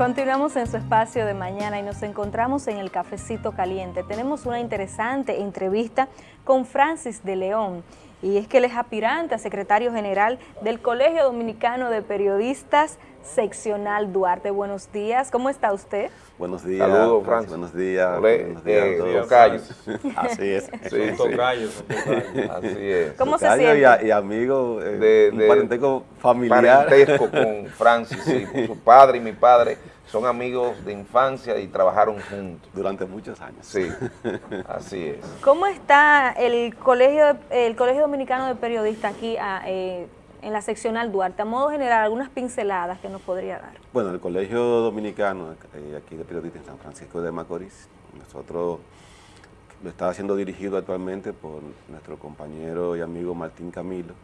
Continuamos en su espacio de mañana y nos encontramos en el Cafecito Caliente. Tenemos una interesante entrevista con Francis de León y es que él es aspirante a secretario general del Colegio Dominicano de Periodistas Seccional Duarte. Buenos días, ¿cómo está usted? Buenos días. Saludos, Francis. Buenos días. Olé, buenos días eh, a todos. tocayos. Así es. Sí, sí. tocayos, son tocayos. Así es. ¿Cómo se siente? Y, a- y amigo, eh, De- un parentesco familiar. Parentesco con Francis, sí. Su padre y mi padre son amigos de infancia y trabajaron juntos. Durante muchos años. Sí, así es. ¿Cómo está el Colegio, el Colegio Dominicano de Periodistas aquí ah, eh, en la seccional Duarte? A modo general, algunas pinceladas que nos podría dar. Bueno, el Colegio Dominicano, eh, aquí de Periodistas en San Francisco de Macorís, nosotros lo está siendo dirigido actualmente por nuestro compañero y amigo Martín Camilo,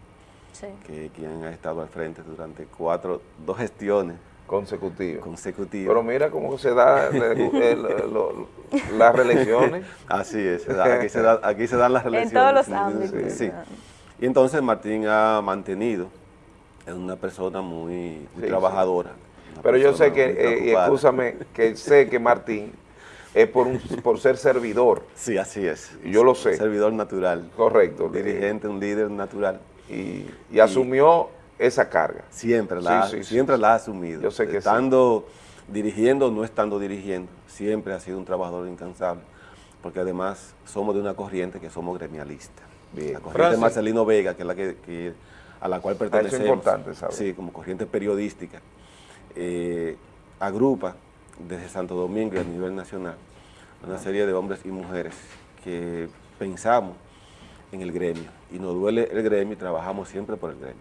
Sí. que quien ha estado al frente durante cuatro, dos gestiones Consecutivo. consecutivas. Pero mira cómo se da el- el- lo- las reelecciones. Así es, se da- aquí, se da- aquí se dan las En relaciones. todos los sí, ámbitos. Sí. Y entonces Martín ha mantenido, es una persona muy, muy Sí, sí. trabajadora. Pero yo sé que, eh, escúchame, que sé que Martín es por, un, por ser servidor, Sí, así es. Yo lo sé. Servidor natural. correcto. Un dirigente, un líder natural. Y, y asumió esa carga. Siempre la, Sí, siempre la ha asumido. Yo sé que sí. Estando dirigiendo o no estando dirigiendo, siempre ha sido un trabajador incansable. Porque además somos de una corriente que somos gremialistas. Bien. La corriente Francis. Marcelino Vega, que es la que, que- a la cual pertenecemos. importante saber. Sí, como corriente periodística. eh, agrupa desde Santo Domingo y a nivel nacional una serie de hombres y mujeres que pensamos en el gremio y nos duele el gremio y trabajamos siempre por el gremio.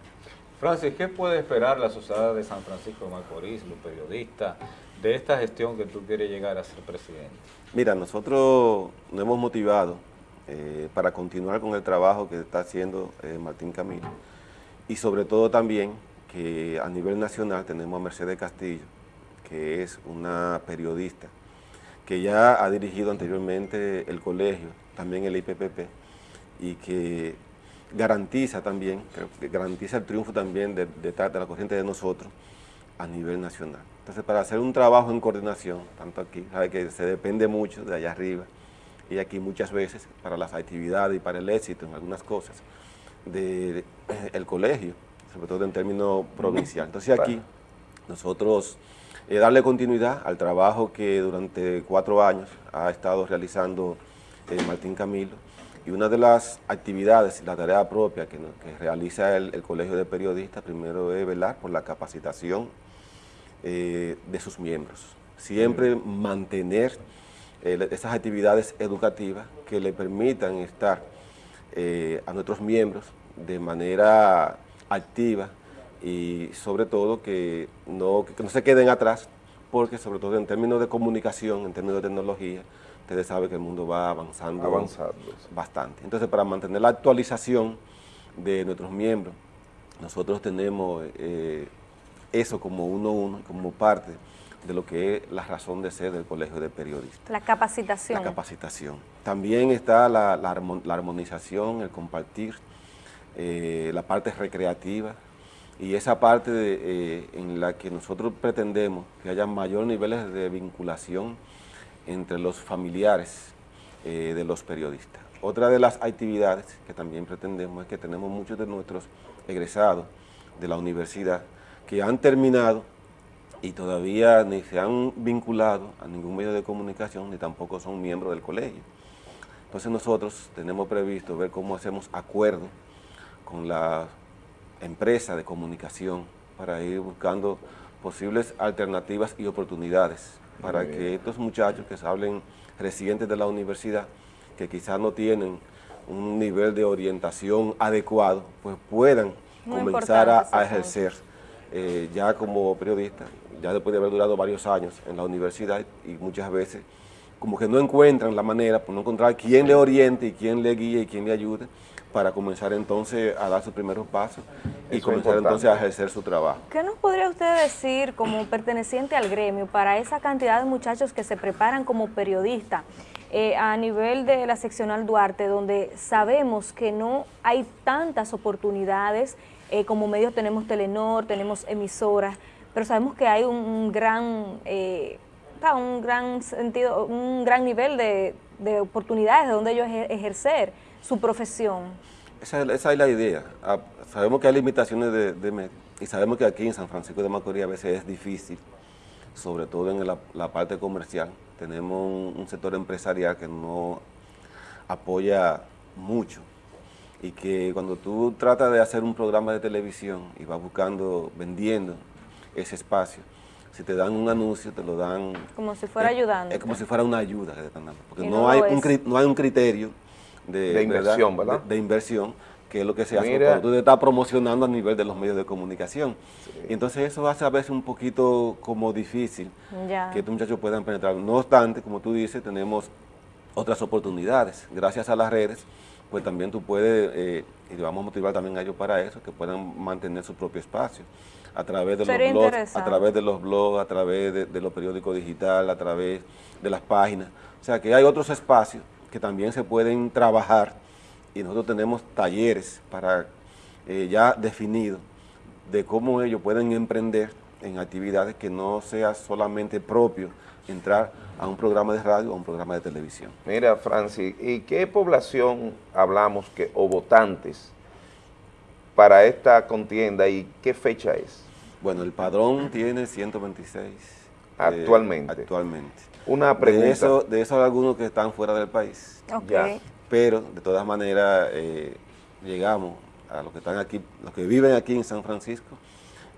Francis, ¿qué puede esperar la sociedad de San Francisco de Macorís, los periodistas, de esta gestión que tú quieres llegar a ser presidente? Mira, nosotros nos hemos motivado eh, para continuar con el trabajo que está haciendo eh, Martín Camilo y sobre todo también que a nivel nacional tenemos a Mercedes Castillo, que es una periodista que ya ha dirigido anteriormente el colegio, también el IPPP, y que garantiza también, garantiza el triunfo también de, de, de la corriente de nosotros a nivel nacional. Entonces, para hacer un trabajo en coordinación, tanto aquí, sabe que se depende mucho de allá arriba, y aquí muchas veces para las actividades y para el éxito en algunas cosas del colegio, sobre todo en términos provincial. Entonces aquí nosotros eh, darle continuidad al trabajo que durante cuatro años ha estado realizando eh, Martín Camilo y una de las actividades, la tarea propia que, realiza el, el Colegio de Periodistas, primero es velar por la capacitación eh, de sus miembros. Siempre mantener eh, esas actividades educativas que le permitan estar eh, a nuestros miembros de manera activa y sobre todo que no, que no se queden atrás, porque sobre todo en términos de comunicación, en términos de tecnología, ustedes saben que el mundo va avanzando, Avanzando, bastante. Entonces, para mantener la actualización de nuestros miembros, nosotros tenemos eh, eso como uno a uno, como parte de lo que es la razón de ser del Colegio de Periodistas. La capacitación. La capacitación. También está la, la armo- la armonización, el compartir, eh, la parte recreativa y esa parte de, eh, en la que nosotros pretendemos que haya mayores niveles de vinculación entre los familiares eh, de los periodistas. Otra de las actividades que también pretendemos es que tenemos muchos de nuestros egresados de la universidad que han terminado y todavía ni se han vinculado a ningún medio de comunicación ni tampoco son miembros del colegio. Entonces nosotros tenemos previsto ver cómo hacemos acuerdo con la empresa de comunicación para ir buscando posibles alternativas y oportunidades para bien. que estos muchachos que se hablen residentes de la universidad, que quizás no tienen un nivel de orientación adecuado, pues puedan Muy comenzar a, a ejercer eh, ya como periodista, ya después de haber durado varios años en la universidad y muchas veces como que no encuentran la manera, por no encontrar quién le oriente y quién le guíe y quién le ayude para comenzar entonces a dar sus primeros pasos y Eso comenzar entonces a ejercer su trabajo. ¿Qué nos podría usted decir como perteneciente al gremio para esa cantidad de muchachos que se preparan como periodistas eh, a nivel de la seccional Duarte, donde sabemos que no hay tantas oportunidades, eh, como medios tenemos Telenor, tenemos emisoras, pero sabemos que hay un, gran, eh, un gran sentido, un gran nivel de, oportunidades de donde ellos ejercer su profesión. Esa, es la idea. Ah, sabemos que hay limitaciones de, de medios y sabemos que aquí en San Francisco de Macorís a veces es difícil, sobre todo en la, parte comercial. Tenemos un, sector empresarial que no apoya mucho y que cuando tú tratas de hacer un programa de televisión y vas buscando, vendiendo ese espacio, si te dan un anuncio, te lo dan... Como si fuera ayudando. Es como si fuera una ayuda que te están dando, porque no, hay un, no hay un criterio de, inversión, ¿verdad? De, inversión, que es lo que se hace cuando tú te estás promocionando a nivel de los medios de comunicación. Y entonces eso hace a veces un poquito como difícil que estos muchachos puedan penetrar. No obstante, como tú dices, tenemos otras oportunidades. Gracias a las redes, pues también tú puedes, eh, y vamos a motivar también a ellos para eso, que puedan mantener su propio espacio a través de los blogs, a través de los blogs, a través de, de los periódicos digitales, a través de las páginas. O sea que hay otros espacios que también se pueden trabajar y nosotros tenemos talleres para eh, ya definidos de cómo ellos pueden emprender en actividades que no sea solamente propio entrar a un programa de radio o a un programa de televisión. Mira, Francis, ¿y qué población hablamos que o votantes para esta contienda y qué fecha es? Bueno, el padrón tiene 126. Eh, actualmente. actualmente. Una pregunta. De eso, de hay algunos que están fuera del país. Pero, de todas maneras, eh, llegamos a los que están aquí, los que viven aquí en San Francisco,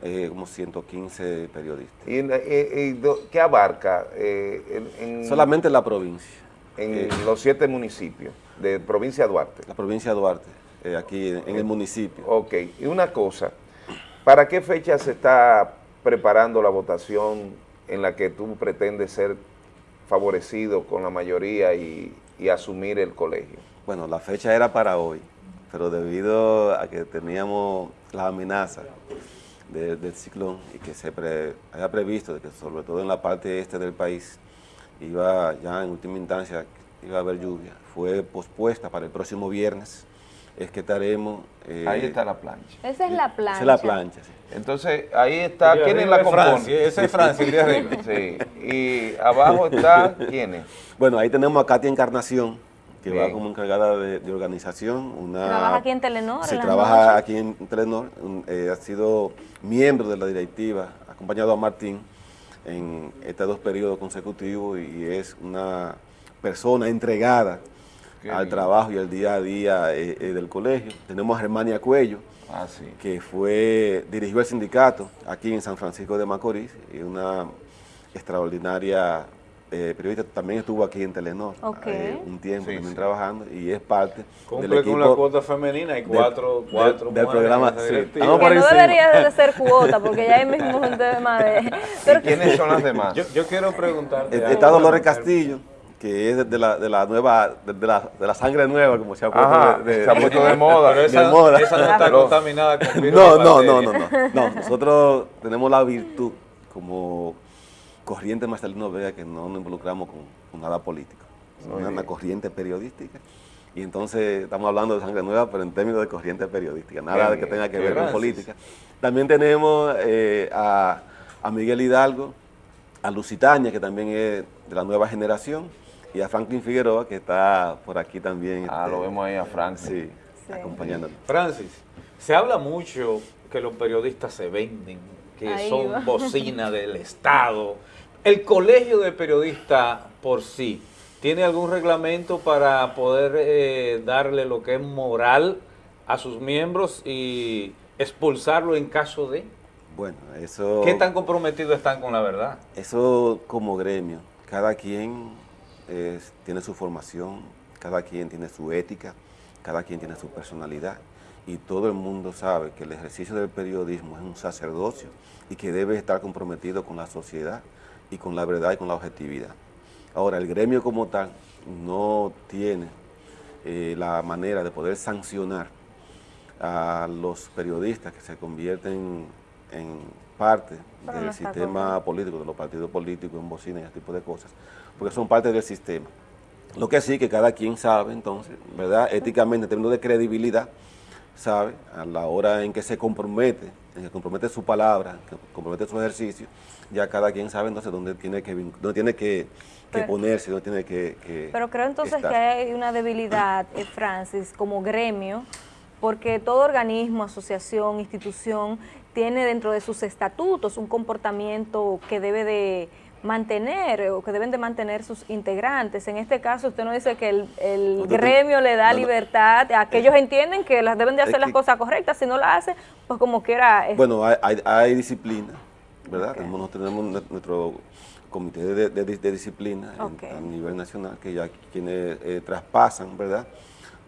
eh, como 115 periodistas. ¿Y, qué abarca? Eh, Solamente la provincia. En los siete municipios de provincia de Duarte. La provincia de Duarte, aquí en, el municipio. Ok, y una cosa, ¿para qué fecha se está preparando la votación en la que tú pretendes ser favorecido con la mayoría y, asumir el colegio? Bueno, la fecha era para hoy, pero debido a que teníamos la amenaza del ciclón y que se había previsto de que sobre todo en la parte este del país iba ya en última instancia iba a haber lluvia, fue pospuesta para el próximo viernes, es que estaremos... Eh, ahí está la plancha. Esa es la plancha. Esa es la plancha, sí. Entonces, ahí está, ¿quién es la compone? Ese es Francia, el de arriba. Sí, y abajo está, ¿quién es? Bueno, ahí tenemos a Katia Encarnación, que va como encargada de, organización. Una, ¿Trabaja aquí en Telenor? Se trabaja aquí en Telenor, eh, ha sido miembro de la directiva, acompañado a Martín en estos dos periodos consecutivos y es una persona entregada al trabajo y al día a día eh, eh, del colegio. Tenemos a Germania Cuello, ah, que fue, dirigió el sindicato aquí en San Francisco de Macorís, y una extraordinaria eh, periodista, también estuvo aquí en Telenor un tiempo también trabajando y es parte Cumple del equipo con la cuota femenina y cuatro, cuatro del programa. Sí. no debería de ser cuota porque ya hay mismo un tema de... Pero ¿Quiénes son las demás? Yo, yo quiero preguntarte. Está Dolores Castillo que es de la, de la nueva, de, la, de la sangre nueva, como se ha puesto, de, se ha puesto de moda. Pero esa, moda. esa no está contaminada con virus no, no, no, no, no, no. Nosotros tenemos la virtud como corriente Marcelino Vega que no nos involucramos con, nada político. Es una, corriente periodística. Y entonces estamos hablando de sangre nueva, pero en términos de corriente periodística, nada de que tenga que ver con política. También tenemos eh, a, a Miguel Hidalgo, a Lucitania, que también es de la nueva generación, y a Franklin Figueroa, que está por aquí también. Ah, lo este, vemos ahí a Franklin. Sí, acompañándonos. Francis, se habla mucho que los periodistas se venden, que son bocina del Estado. ¿El colegio de periodistas por sí tiene algún reglamento para poder eh, darle lo que es moral a sus miembros y expulsarlo en caso de? Bueno, eso... ¿Qué tan comprometidos están con la verdad? Eso como gremio, cada quien tiene su formación, cada quien tiene su ética, cada quien tiene su personalidad y todo el mundo sabe que el ejercicio del periodismo es un sacerdocio y que debe estar comprometido con la sociedad y con la verdad y con la objetividad. Ahora, el gremio como tal no tiene eh, la manera de poder sancionar a los periodistas que se convierten en parte del sistema político, de los partidos políticos, en bocina y ese tipo de cosas, porque son parte del sistema. Lo que sí que cada quien sabe, entonces, ¿verdad? Éticamente, en términos de credibilidad, sabe, a la hora en que se compromete en que compromete su palabra, que compromete su ejercicio, ya cada quien sabe entonces dónde tiene que, dónde tiene que, ponerse, dónde tiene que, Pero creo entonces que hay una debilidad, eh, Francis, como gremio, porque todo organismo, asociación, institución, tiene dentro de sus estatutos un comportamiento que debe de mantener o que deben de mantener sus integrantes. En este caso usted no dice que el, gremio le da libertad, a que ellos entienden que las deben de hacer las cosas correctas, si no la hacen, pues como quiera... Bueno, hay, disciplina, ¿verdad? Nosotros tenemos nuestro comité de, disciplina a nivel nacional, que ya quienes eh, traspasan, ¿verdad?,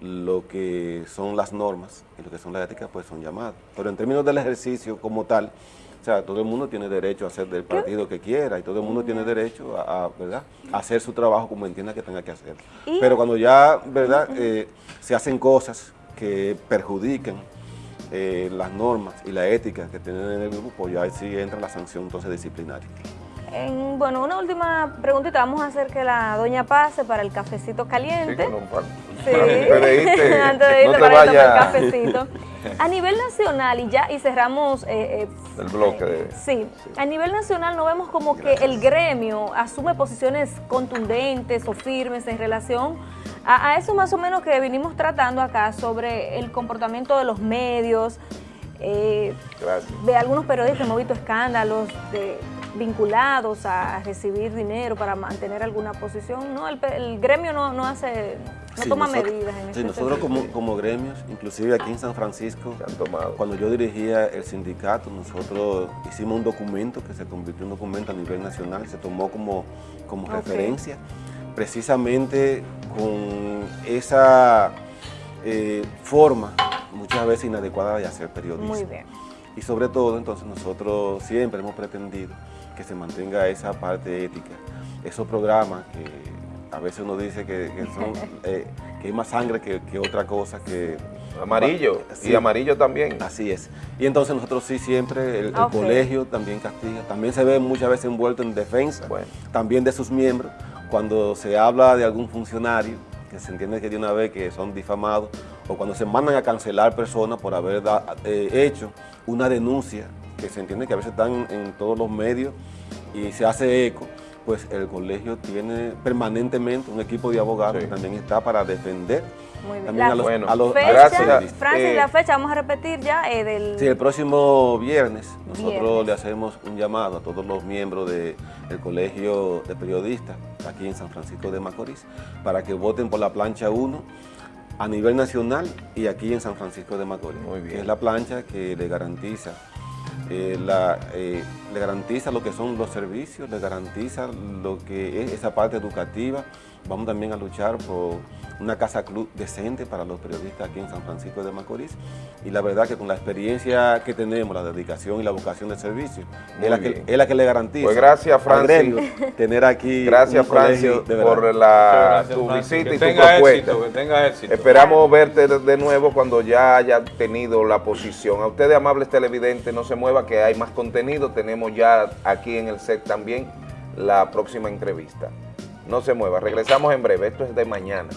lo que son las normas y lo que son las éticas, pues son llamados. Pero en términos del ejercicio como tal, o sea, todo el mundo tiene derecho a hacer del partido que quiera y todo el mundo tiene derecho a, ¿verdad? hacer su trabajo como entienda que tenga que hacer. Pero cuando ya ¿verdad? Eh, se hacen cosas que perjudican eh, las normas y la ética que tienen en el grupo, pues ya sí entra la sanción entonces disciplinaria. Bueno, una última preguntita. Vamos a hacer que la doña pase para el cafecito caliente. Sí, antes de irte para el cafecito. A nivel nacional, y ya y cerramos... Eh, eh, el bloque de... Sí, a nivel nacional no vemos como que el gremio asume posiciones contundentes o firmes en relación a, eso más o menos que vinimos tratando acá sobre el comportamiento de los medios, eh, de algunos periodistas hemos visto escándalos de vinculados a recibir dinero para mantener alguna posición. No, el, gremio no, no hace, no toma medidas en Sí, nosotros como, como, gremios, inclusive aquí en San Francisco, cuando yo dirigía el sindicato, nosotros hicimos un documento que se convirtió en un documento a nivel nacional, se tomó como, como referencia, precisamente con esa eh, forma muchas veces inadecuada de hacer periodismo. Muy bien. Y sobre todo, entonces, nosotros siempre hemos pretendido que se mantenga esa parte ética. Esos programas que a veces uno dice que, son, eh, que hay más sangre que, otra cosa, que... Amarillo, y amarillo también. Así es. Y entonces nosotros sí siempre, el, colegio también castiga, también se ve muchas veces envuelto en defensa, también de sus miembros, cuando se habla de algún funcionario, que se entiende que de una vez que son difamados, o cuando se mandan a cancelar personas por haber eh, hecho una denuncia que se entiende que a veces están en todos los medios y se hace eco, pues el colegio tiene permanentemente un equipo de abogados que también está para defender muy bien. También a los, bueno, a los Francis, eh, la fecha, vamos a repetir ya eh, del... Sí, el próximo viernes nosotros le hacemos un llamado a todos los miembros del Colegio de Periodistas aquí en San Francisco de Macorís para que voten por la plancha 1 a nivel nacional y aquí en San Francisco de Macorís. Muy bien. es la plancha que le garantiza eh, la, eh, le garantiza lo que son los servicios, le garantiza lo que es esa parte educativa. Vamos también a luchar por una casa club decente para los periodistas aquí en San Francisco de Macorís. Y la verdad que con la experiencia que tenemos, la dedicación y la vocación de servicio, es la, que, es la, que, le garantiza pues gracias, Francis. tener aquí Gracias, Francis, por la, tu visita y tu propuesta. que tenga éxito. Esperamos verte de nuevo cuando ya haya tenido la posición. A ustedes, amables televidentes, no se que hay más contenido. Tenemos ya aquí en el set también la próxima entrevista. No se mueva, regresamos en breve. Esto es de mañana.